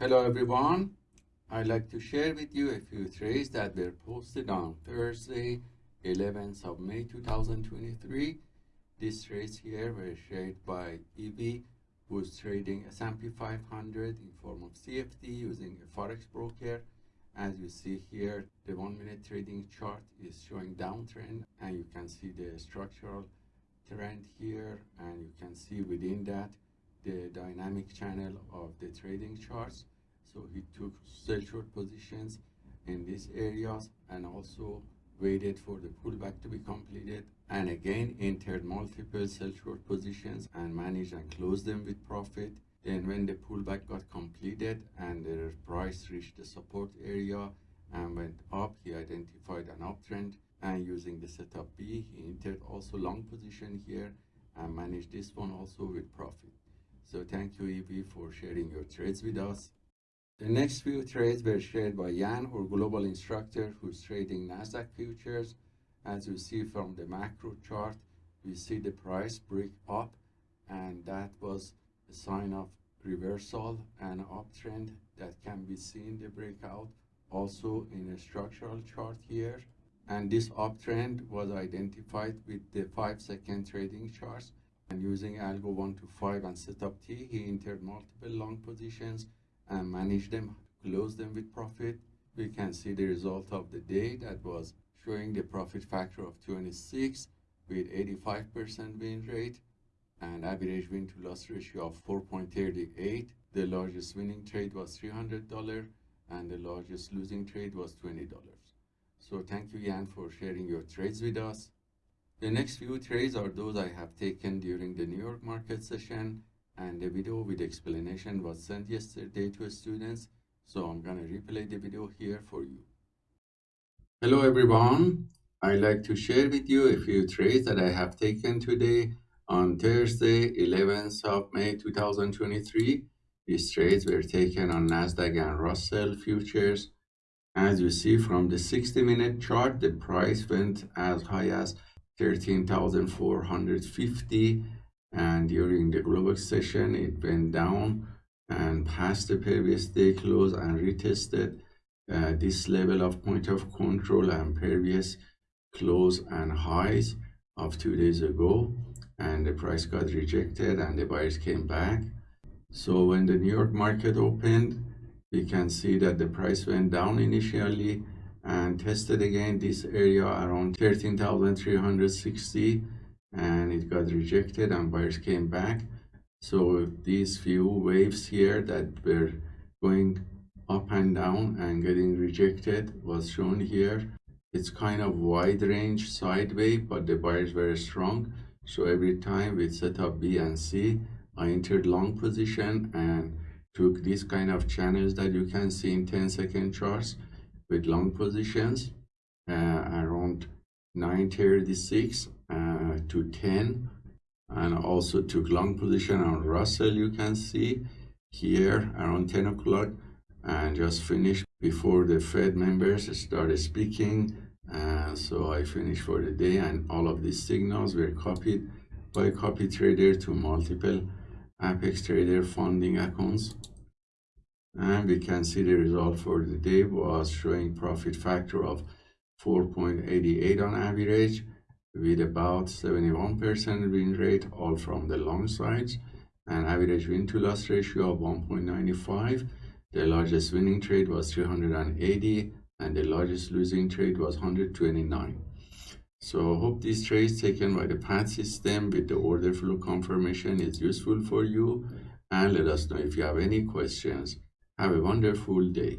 Hello everyone. I'd like to share with you a few trades that were posted on Thursday, 11th of May 2023. These trades here were shared by EV, who's trading S&P 500 in form of CFD using a forex broker. As you see here, the one minute trading chart is showing downtrend and you can see the structural trend here and you can see within that the dynamic channel of the trading charts. So he took sell short positions in these areas and also waited for the pullback to be completed and again entered multiple sell short positions and managed and closed them with profit. Then when the pullback got completed and the price reached the support area and went up, he identified an uptrend and using the setup B, he entered also long position here and managed this one also with profit. So thank you, EV, for sharing your trades with us. The next few trades were shared by Jan, our global instructor, who's trading NASDAQ futures. As you see from the macro chart, we see the price break up, and that was a sign of reversal and uptrend that can be seen the breakout also in a structural chart here. And this uptrend was identified with the five second trading charts and using algo 1 to 5 and setup T, he entered multiple long positions and managed them, closed them with profit. We can see the result of the day that was showing the profit factor of 26 with 85% win rate and average win to loss ratio of 4.38. The largest winning trade was $300 and the largest losing trade was $20. So thank you, Jan, for sharing your trades with us. The next few trades are those I have taken during the New York market session and the video with explanation was sent yesterday to students. So I'm going to replay the video here for you. Hello everyone. I'd like to share with you a few trades that I have taken today on Thursday, 11th of May 2023. These trades were taken on NASDAQ and Russell futures. As you see from the 60 minute chart, the price went as high as 13,450 and during the global session it went down and passed the previous day close and retested uh, this level of point of control and previous close and highs of two days ago and the price got rejected and the buyers came back. So when the new york market opened we can see that the price went down initially and tested again this area around 13,360 and it got rejected and buyers came back. So these few waves here that were going up and down and getting rejected was shown here. It's kind of wide range sideways but the buyers were strong. So every time with setup b and c i entered long position and took these kind of channels that you can see in 10 second charts with long positions uh, around 936 uh, to 10 and also took long position on Russell you can see here around 10 o'clock and just finished before the Fed members started speaking uh, so I finished for the day and all of these signals were copied by copy trader to multiple Apex Trader funding accounts and we can see the result for the day was showing profit factor of 4.88 on average with about 71% win rate all from the long sides. And average win to loss ratio of 1.95 the largest winning trade was 380 and the largest losing trade was 129 so I hope these trades taken by the PAT system with the order flow confirmation is useful for you. And let us know if you have any questions have a wonderful day.